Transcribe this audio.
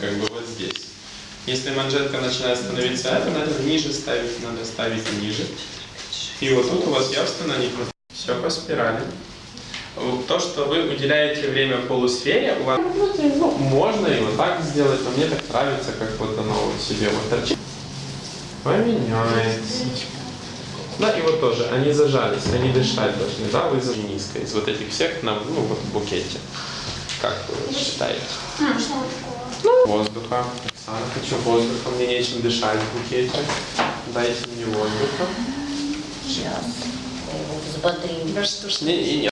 как бы вот здесь. Если манжетка начинает становиться это, надо ниже ставить, надо ставить ниже. И вот тут у вас явственно не Все по спирали. То, что вы уделяете время полусфере, у вас ну, можно и вот так сделать, но мне так нравится, как вот оно вот себе вот торчит. Поменяется. Да, и вот тоже, они зажались, они дышать должны, да, вы за низко. Из вот этих всех, на, ну, вот в букете. Как вы считаете? Воздуха. Оксана, хочу воздуха, мне нечем дышать в букете. Дайте мне воздуха. Сейчас. Взбодрим. Не, не, не,